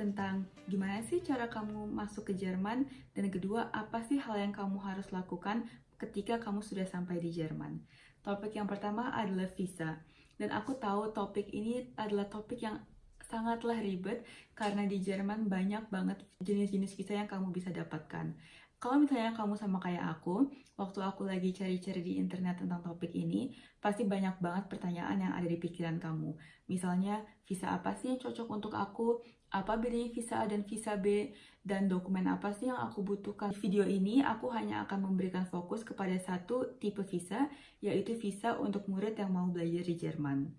tentang gimana sih cara kamu masuk ke Jerman dan kedua apa sih hal yang kamu harus lakukan ketika kamu sudah sampai di Jerman. Topik yang pertama adalah visa. Dan aku tahu topik ini adalah topik yang sangatlah ribet karena di Jerman banyak banget jenis-jenis visa yang kamu bisa dapatkan. Kalau misalnya kamu sama kayak aku, waktu aku lagi cari-cari di internet tentang topik ini, pasti banyak banget pertanyaan yang ada di pikiran kamu. Misalnya, visa apa sih yang cocok untuk aku? Apa bedanya visa A dan visa B? Dan dokumen apa sih yang aku butuhkan? Di video ini, aku hanya akan memberikan fokus kepada satu tipe visa, yaitu visa untuk murid yang mau belajar di Jerman.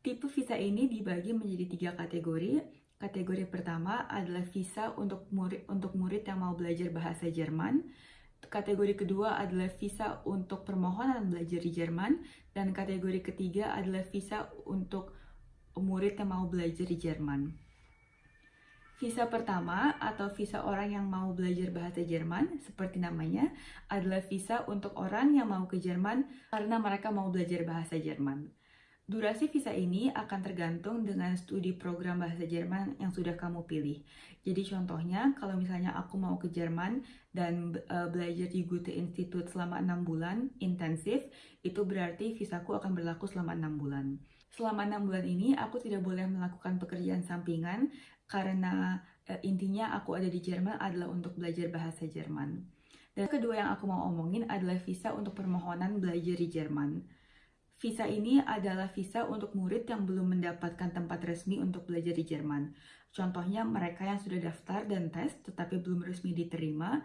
Tipe visa ini dibagi menjadi tiga kategori, Kategori pertama adalah visa untuk murid, untuk murid yang mau belajar bahasa Jerman. Kategori kedua adalah visa untuk permohonan belajar di Jerman. Dan kategori ketiga adalah visa untuk murid yang mau belajar di Jerman. Visa pertama atau visa orang yang mau belajar bahasa Jerman, seperti namanya, adalah visa untuk orang yang mau ke Jerman karena mereka mau belajar bahasa Jerman. Durasi visa ini akan tergantung dengan studi program bahasa Jerman yang sudah kamu pilih. Jadi contohnya, kalau misalnya aku mau ke Jerman dan uh, belajar di Goethe Institute selama 6 bulan intensif, itu berarti visaku akan berlaku selama 6 bulan. Selama 6 bulan ini, aku tidak boleh melakukan pekerjaan sampingan karena uh, intinya aku ada di Jerman adalah untuk belajar bahasa Jerman. Dan kedua yang aku mau omongin adalah visa untuk permohonan belajar di Jerman. Visa ini adalah visa untuk murid yang belum mendapatkan tempat resmi untuk belajar di Jerman. Contohnya mereka yang sudah daftar dan tes tetapi belum resmi diterima.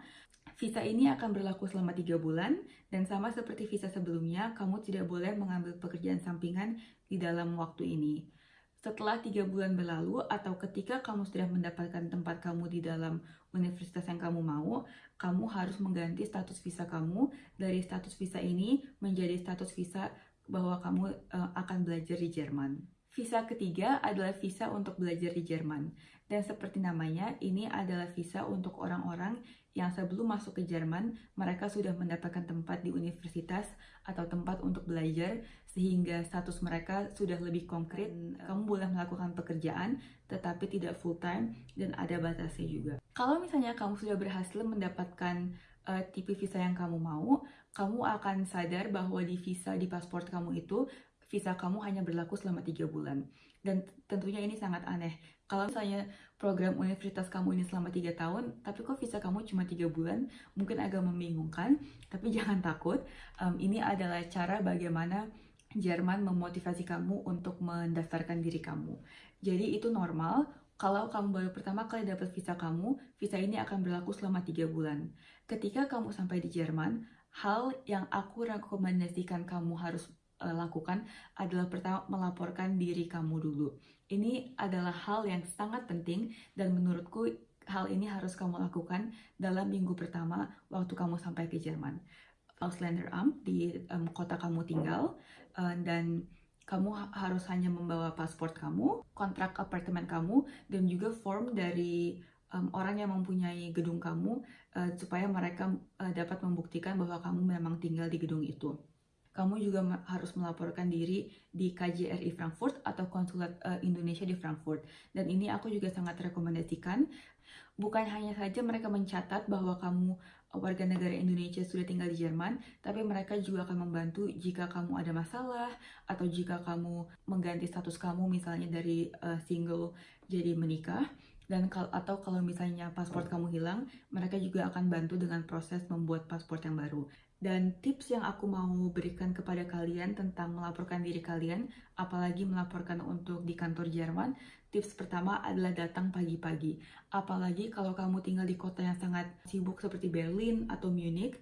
Visa ini akan berlaku selama 3 bulan dan sama seperti visa sebelumnya, kamu tidak boleh mengambil pekerjaan sampingan di dalam waktu ini. Setelah tiga bulan berlalu atau ketika kamu sudah mendapatkan tempat kamu di dalam universitas yang kamu mau, kamu harus mengganti status visa kamu dari status visa ini menjadi status visa bahwa kamu uh, akan belajar di Jerman. Visa ketiga adalah visa untuk belajar di Jerman. Dan seperti namanya, ini adalah visa untuk orang-orang yang sebelum masuk ke Jerman, mereka sudah mendapatkan tempat di universitas atau tempat untuk belajar, sehingga status mereka sudah lebih konkret. Kamu boleh melakukan pekerjaan, tetapi tidak full time, dan ada batasnya juga. Kalau misalnya kamu sudah berhasil mendapatkan uh, tipe visa yang kamu mau, kamu akan sadar bahwa di visa di paspor kamu itu visa kamu hanya berlaku selama tiga bulan. Dan tentunya ini sangat aneh. Kalau misalnya program universitas kamu ini selama tiga tahun, tapi kok visa kamu cuma tiga bulan, mungkin agak membingungkan. Tapi jangan takut, um, ini adalah cara bagaimana Jerman memotivasi kamu untuk mendaftarkan diri kamu. Jadi itu normal kalau kamu baru pertama kali dapat visa kamu, visa ini akan berlaku selama 3 bulan. Ketika kamu sampai di Jerman, hal yang aku rekomendasikan kamu harus uh, lakukan adalah pertama melaporkan diri kamu dulu. Ini adalah hal yang sangat penting dan menurutku hal ini harus kamu lakukan dalam minggu pertama waktu kamu sampai ke Jerman. Ausländeramt di um, kota kamu tinggal uh, dan kamu harus hanya membawa paspor kamu, kontrak apartemen kamu, dan juga form dari um, orang yang mempunyai gedung kamu uh, supaya mereka uh, dapat membuktikan bahwa kamu memang tinggal di gedung itu. Kamu juga harus melaporkan diri di KJRI Frankfurt atau Konsulat uh, Indonesia di Frankfurt. Dan ini aku juga sangat rekomendasikan. Bukan hanya saja mereka mencatat bahwa kamu warga negara Indonesia sudah tinggal di Jerman, tapi mereka juga akan membantu jika kamu ada masalah atau jika kamu mengganti status kamu misalnya dari uh, single jadi menikah dan kal atau kalau misalnya paspor kamu hilang, mereka juga akan bantu dengan proses membuat paspor yang baru. Dan tips yang aku mau berikan kepada kalian tentang melaporkan diri kalian, apalagi melaporkan untuk di kantor Jerman, tips pertama adalah datang pagi-pagi. Apalagi kalau kamu tinggal di kota yang sangat sibuk seperti Berlin atau Munich,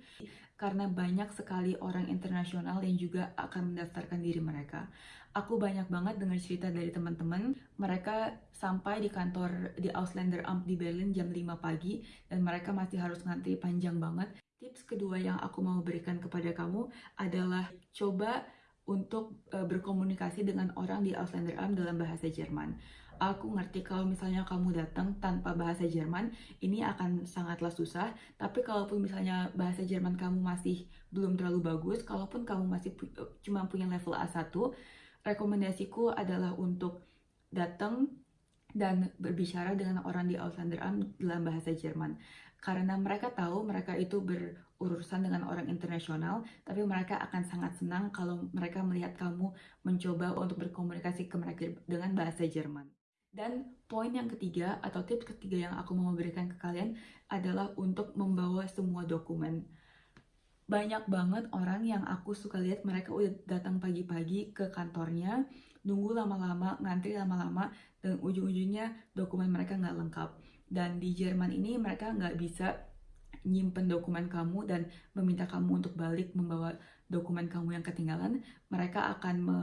karena banyak sekali orang internasional yang juga akan mendaftarkan diri mereka. Aku banyak banget dengar cerita dari teman-teman, mereka sampai di kantor di Ausländer Amt di Berlin jam 5 pagi dan mereka masih harus ngantri panjang banget Tips kedua yang aku mau berikan kepada kamu adalah coba untuk uh, berkomunikasi dengan orang di Ausländeramt dalam bahasa Jerman. Aku ngerti kalau misalnya kamu datang tanpa bahasa Jerman, ini akan sangatlah susah. Tapi kalaupun misalnya bahasa Jerman kamu masih belum terlalu bagus, kalaupun kamu masih pu cuma punya level A1, rekomendasiku adalah untuk datang dan berbicara dengan orang di Auslanderamt dalam bahasa Jerman. Karena mereka tahu mereka itu berurusan dengan orang internasional, tapi mereka akan sangat senang kalau mereka melihat kamu mencoba untuk berkomunikasi ke mereka dengan bahasa Jerman. Dan poin yang ketiga atau tips ketiga yang aku mau berikan ke kalian adalah untuk membawa semua dokumen. Banyak banget orang yang aku suka lihat mereka udah datang pagi-pagi ke kantornya, nunggu lama-lama, ngantri lama-lama, dan ujung-ujungnya dokumen mereka nggak lengkap. Dan di Jerman ini mereka nggak bisa nyimpen dokumen kamu dan meminta kamu untuk balik membawa dokumen kamu yang ketinggalan, mereka akan me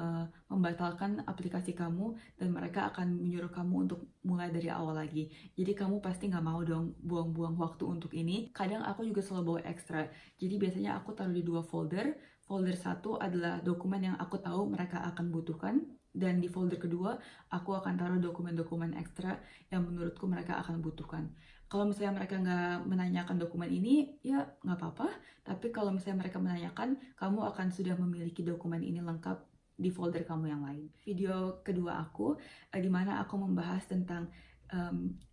membatalkan aplikasi kamu dan mereka akan menyuruh kamu untuk mulai dari awal lagi. Jadi kamu pasti nggak mau dong buang-buang waktu untuk ini. Kadang aku juga selalu bawa ekstra. Jadi biasanya aku taruh di dua folder. Folder satu adalah dokumen yang aku tahu mereka akan butuhkan dan di folder kedua aku akan taruh dokumen-dokumen ekstra yang menurutku mereka akan butuhkan. Kalau misalnya mereka nggak menanyakan dokumen ini, ya nggak apa-apa. Tapi kalau misalnya mereka menanyakan, kamu akan sudah memiliki dokumen ini lengkap di folder kamu yang lain. Video kedua aku, uh, di mana aku membahas tentang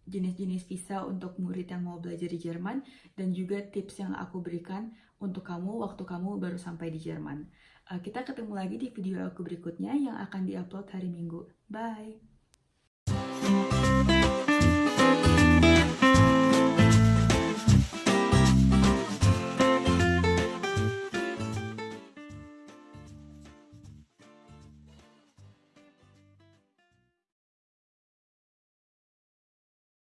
jenis-jenis um, visa untuk murid yang mau belajar di Jerman dan juga tips yang aku berikan untuk kamu waktu kamu baru sampai di Jerman. Uh, kita ketemu lagi di video aku berikutnya yang akan diupload hari Minggu. Bye!